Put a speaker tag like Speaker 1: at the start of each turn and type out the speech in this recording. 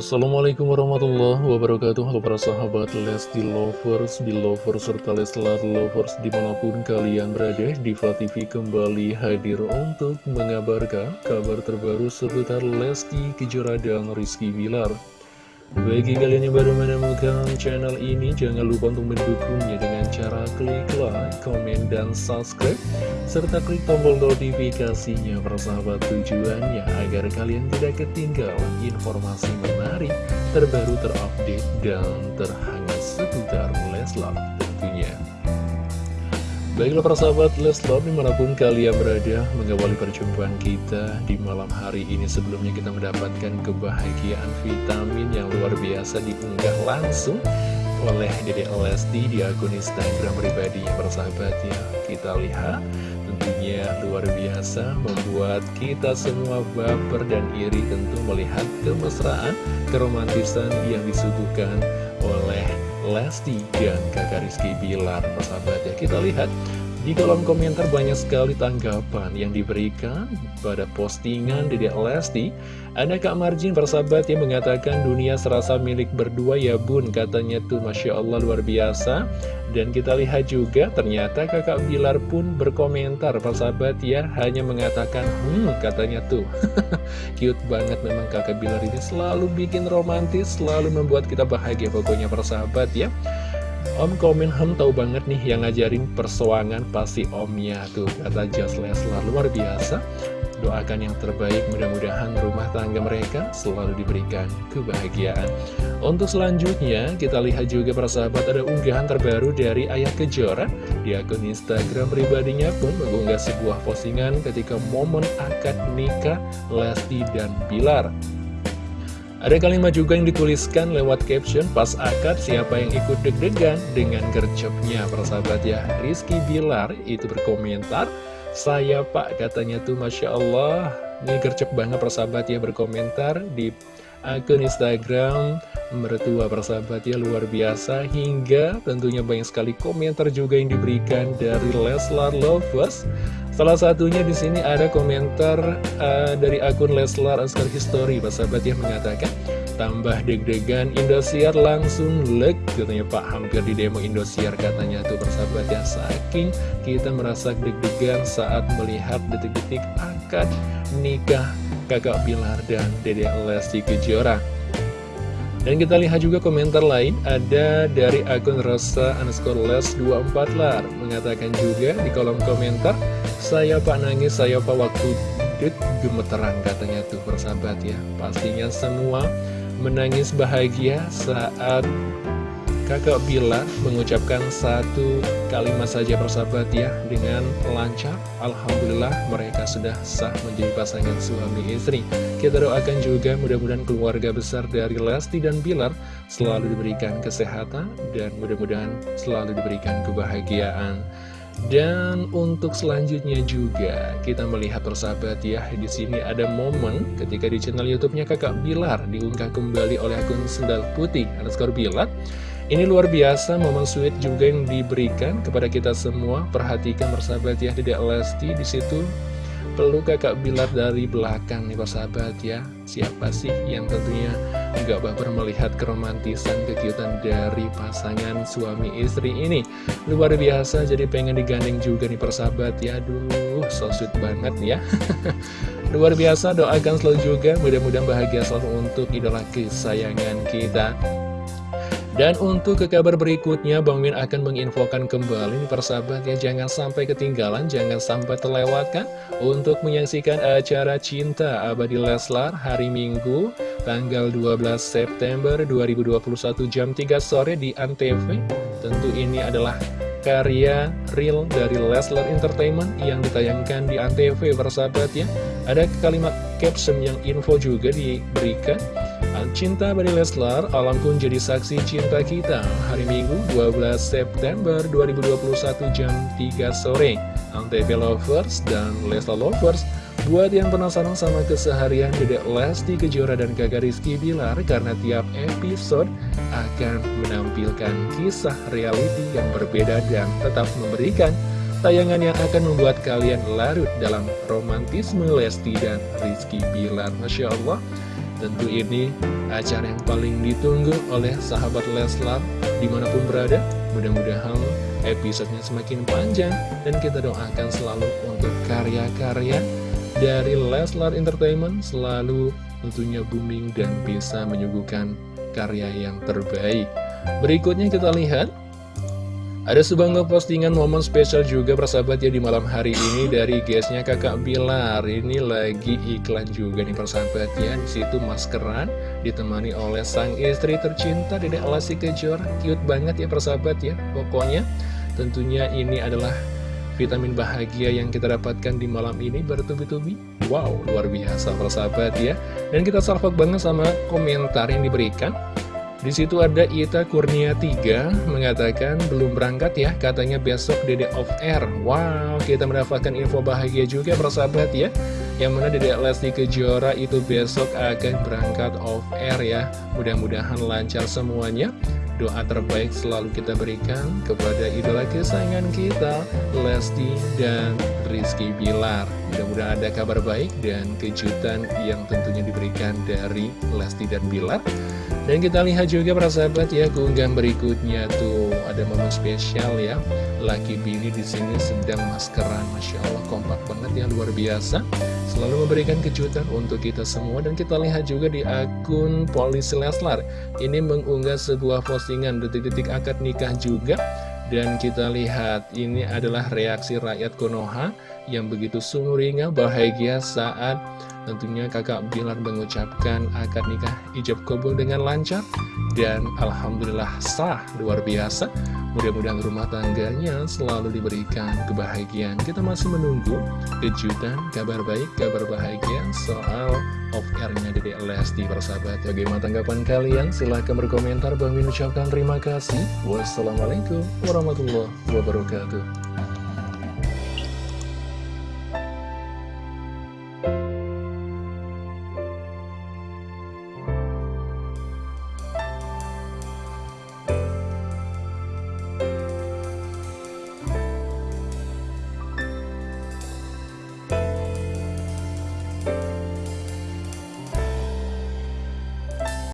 Speaker 1: Assalamualaikum warahmatullahi wabarakatuh. Halo para sahabat Lesti Lovers, Belovers, serta Leslar Lovers di mana pun kalian berada Diva TV kembali hadir untuk mengabarkan kabar terbaru seputar Lesti Kejora dan Rizky Bilar bagi kalian yang baru menemukan channel ini, jangan lupa untuk mendukungnya dengan cara klik like, komen, dan subscribe, serta klik tombol notifikasinya persahabat tujuannya agar kalian tidak ketinggalan informasi menarik, terbaru, terupdate, dan terhangat seputar Leslar tentunya. Baiklah para sahabat Leslar di mana pun kalian berada mengawali perjumpaan kita di malam hari ini. Sebelumnya kita mendapatkan kebahagiaan vitamin yang luar biasa diunggah langsung oleh Dede Lesti di akun Instagram pribadinya para sahabat ya kita lihat tentunya luar biasa membuat kita semua baper dan iri tentu melihat kemesraan keromantisan yang disuguhkan Lesti dan kakak Rizky Bilar persahabat. Ya kita lihat di kolom komentar banyak sekali tanggapan yang diberikan pada postingan Dedek Lesti. Ada Kak Marjin persahabat yang mengatakan dunia serasa milik berdua ya bun Katanya tuh Masya Allah luar biasa. Dan kita lihat juga ternyata kakak Bilar pun berkomentar persahabat ya Hanya mengatakan hmm katanya tuh. Cute banget memang kakak Bilar ini selalu bikin romantis Selalu membuat kita bahagia pokoknya persahabat ya Om komen hem tahu banget nih yang ngajarin persuangan pasti omnya tuh. Kata Just Leslar luar biasa. Doakan yang terbaik mudah-mudahan rumah tangga mereka selalu diberikan kebahagiaan. Untuk selanjutnya kita lihat juga persahabat ada unggahan terbaru dari Ayah Kejora di akun Instagram pribadinya pun mengunggah sebuah postingan ketika momen akad nikah Lesti dan Bilar ada kalimat juga yang dituliskan lewat caption pas akad siapa yang ikut deg-degan dengan gercepnya? Persahabat ya Rizky Bilar itu berkomentar saya pak katanya tuh Masya Allah ini gercep banget persahabat ya berkomentar di akun Instagram mertua persahabat ya luar biasa. Hingga tentunya banyak sekali komentar juga yang diberikan dari Leslar Lovers Salah satunya di sini ada komentar uh, dari akun Leslar Oscar History, sahabat yang mengatakan tambah deg-degan Indosiar langsung leg katanya Pak hampir di demo Indosiar katanya tuh persahabat ya. Saking kita merasa deg-degan saat melihat detik-detik akad nikah kakak Bilar dan Dede Lesti Kejora dan kita lihat juga komentar lain ada dari akun Rosa underscore les 24 lar Mengatakan juga di kolom komentar Saya pak nangis, saya pak waktu dek gemeteran katanya tuh persahabat ya. Pastinya semua menangis bahagia saat Kakak Bila mengucapkan satu kalimat saja persahabat ya Dengan lancar. Alhamdulillah mereka sudah sah menjadi pasangan suami istri. Kita doakan juga mudah-mudahan keluarga besar dari Lesti dan Bilar Selalu diberikan kesehatan dan mudah-mudahan selalu diberikan kebahagiaan. Dan untuk selanjutnya juga kita melihat persahabat ya di sini ada momen ketika di channel YouTube-nya Kakak Bilar diunggah kembali oleh akun Sendal Putih underscore Bilar ini luar biasa momen sweet juga yang diberikan kepada kita semua. Perhatikan persahabat ya, tidak Lesti di situ peluk kakak Bilar dari belakang nih persahabat ya. Siapa sih yang tentunya nggak baper melihat keromantisan kekiutan dari pasangan suami istri ini. Luar biasa, jadi pengen digandeng juga nih persahabat ya. Aduh, so sweet banget ya. Luar biasa, doakan selalu juga, mudah-mudahan bahagia selalu untuk idola kesayangan kita. Dan untuk ke kabar berikutnya, Bang Min akan menginfokan kembali persahabat ya, jangan sampai ketinggalan, jangan sampai terlewatkan untuk menyaksikan acara Cinta Abadi Leslar hari Minggu, tanggal 12 September 2021 jam 3 sore di Antv. Tentu ini adalah karya real dari Leslar Entertainment yang ditayangkan di Antv persahabat ya. Ada kalimat caption yang info juga diberikan Cinta Badi Leslar, alam pun jadi saksi cinta kita. Hari Minggu 12 September 2021 jam 3 sore. Antv Lovers dan Leslar Lovers Buat yang penasaran sama keseharian Dedek Lesti Kejora dan kakak Rizky Bilar Karena tiap episode akan menampilkan kisah reality yang berbeda dan tetap memberikan Tayangan yang akan membuat kalian larut dalam romantisme Lesti dan Rizky Bilar. Masya Allah Tentu ini acara yang paling ditunggu oleh sahabat Leslar di mana pun berada. Mudah-mudahan episodenya semakin panjang dan kita doakan selalu untuk karya-karya dari Leslar Entertainment selalu tentunya booming dan bisa menyuguhkan karya yang terbaik. Berikutnya kita lihat ada sebuah postingan momen spesial juga persahabat ya di malam hari ini dari guysnya kakak Bilar. Ini lagi iklan juga nih persahabat ya. Di situ maskeran ditemani oleh sang istri tercinta Dede Alasi Kejora. Cute banget ya persahabat ya. Pokoknya tentunya ini adalah vitamin bahagia yang kita dapatkan di malam ini bertubi-tubi. Wow luar biasa persahabat ya. Dan kita salvok banget sama komentar yang diberikan di situ ada Ita Kurnia 3 mengatakan belum berangkat ya, katanya besok Dede off air. Wow, kita mendapatkan info bahagia juga persahabat ya. Yang mana Dede Lesti Kejora itu besok akan berangkat off air ya. Mudah-mudahan lancar semuanya. Doa terbaik selalu kita berikan kepada idola kesayangan kita, Lesti dan Rizky Bilar. Mudah-mudahan ada kabar baik dan kejutan yang tentunya diberikan dari Lesti dan Bilar. Dan kita lihat juga para sahabat ya keunggahan berikutnya tuh ada momen spesial ya. Laki Bini di sini sedang maskeran, masya Allah kompak banget ya luar biasa. Selalu memberikan kejutan untuk kita semua dan kita lihat juga di akun Polisi Leslar. Ini mengunggah sebuah postingan detik-detik akad nikah juga. Dan kita lihat ini adalah reaksi rakyat Konoha yang begitu sumringah bahagia saat tentunya kakak Bilar mengucapkan akad nikah ijab kabul dengan lancar dan Alhamdulillah sah luar biasa. Mudah-mudahan rumah tangganya selalu diberikan kebahagiaan. Kita masih menunggu kejutan, kabar baik, kabar bahagia soal off-airnya Dede Lesti persahabat. Bagaimana tanggapan kalian? Silahkan berkomentar. Bang Min ucapkan terima kasih. Wassalamualaikum warahmatullahi wabarakatuh.